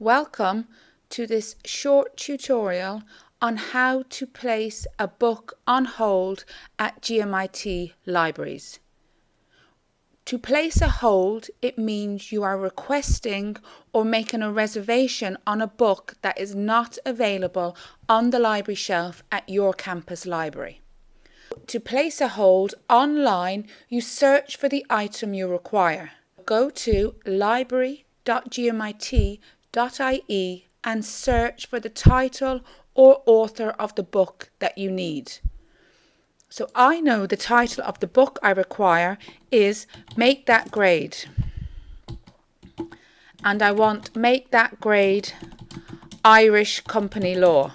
Welcome to this short tutorial on how to place a book on hold at GMIT libraries. To place a hold, it means you are requesting or making a reservation on a book that is not available on the library shelf at your campus library. To place a hold online, you search for the item you require. Go to library.gmit.com ie and search for the title or author of the book that you need. So I know the title of the book I require is Make That Grade. And I want Make That Grade Irish Company Law.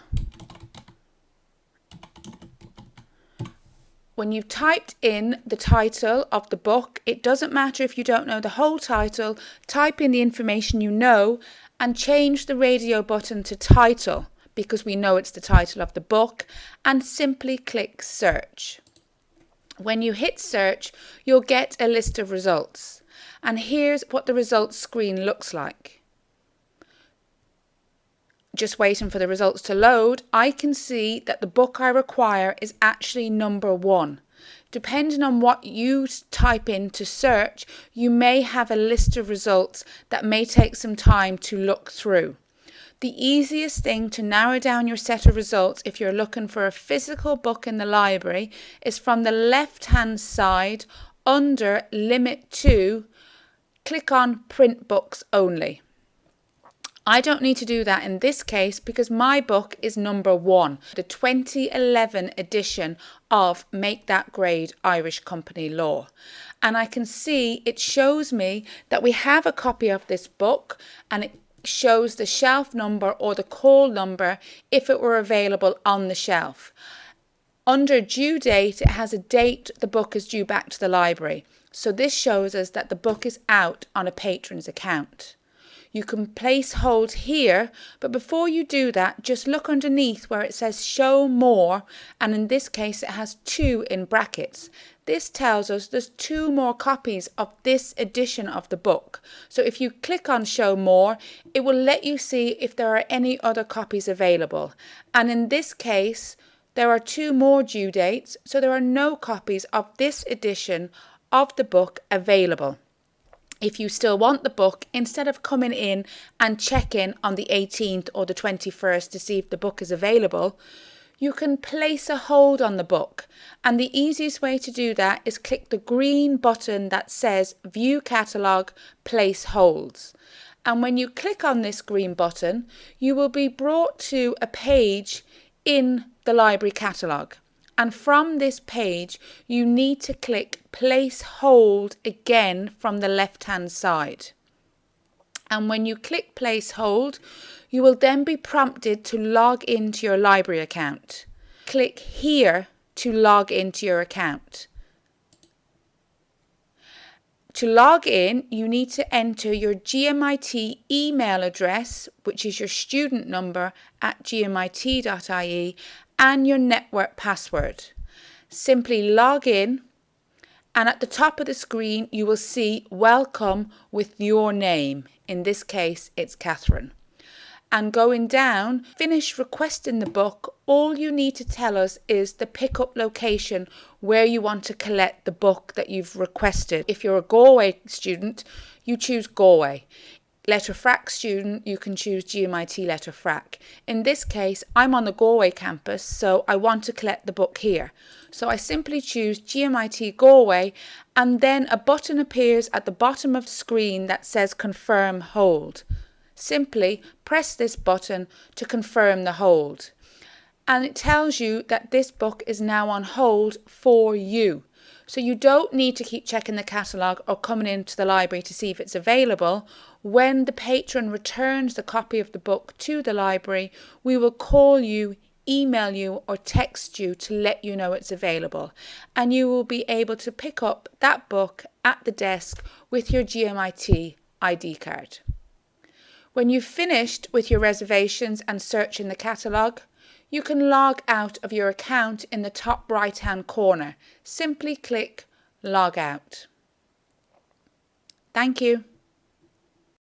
When you've typed in the title of the book, it doesn't matter if you don't know the whole title, type in the information you know and change the radio button to title because we know it's the title of the book and simply click search. When you hit search, you'll get a list of results. And here's what the results screen looks like. Just waiting for the results to load, I can see that the book I require is actually number one. Depending on what you type in to search, you may have a list of results that may take some time to look through. The easiest thing to narrow down your set of results if you're looking for a physical book in the library is from the left hand side under Limit to, click on Print Books Only. I don't need to do that in this case because my book is number one, the 2011 edition of Make That Grade Irish Company Law. And I can see it shows me that we have a copy of this book and it shows the shelf number or the call number if it were available on the shelf. Under due date, it has a date the book is due back to the library. So this shows us that the book is out on a patron's account. You can place hold here, but before you do that, just look underneath where it says show more, and in this case it has two in brackets. This tells us there's two more copies of this edition of the book. So if you click on show more, it will let you see if there are any other copies available. And in this case, there are two more due dates, so there are no copies of this edition of the book available if you still want the book, instead of coming in and checking on the 18th or the 21st to see if the book is available, you can place a hold on the book. And the easiest way to do that is click the green button that says View Catalogue, Place Holds. And when you click on this green button, you will be brought to a page in the library catalogue. And from this page, you need to click place hold again from the left hand side. And when you click place hold, you will then be prompted to log into your library account. Click here to log into your account. To log in, you need to enter your GMIT email address, which is your student number at gmit.ie, and your network password. Simply log in and at the top of the screen you will see welcome with your name. In this case it's Catherine. And going down, finish requesting the book. All you need to tell us is the pickup location where you want to collect the book that you've requested. If you're a Galway student, you choose Galway Letterfrack student, you can choose GMIT Letterfrack. In this case, I'm on the Galway campus, so I want to collect the book here. So I simply choose GMIT Galway and then a button appears at the bottom of the screen that says confirm hold. Simply press this button to confirm the hold. And it tells you that this book is now on hold for you. So you don't need to keep checking the catalogue or coming into the library to see if it's available. When the patron returns the copy of the book to the library, we will call you, email you or text you to let you know it's available. And you will be able to pick up that book at the desk with your GMIT ID card. When you've finished with your reservations and searching the catalogue, you can log out of your account in the top right hand corner. Simply click log out. Thank you.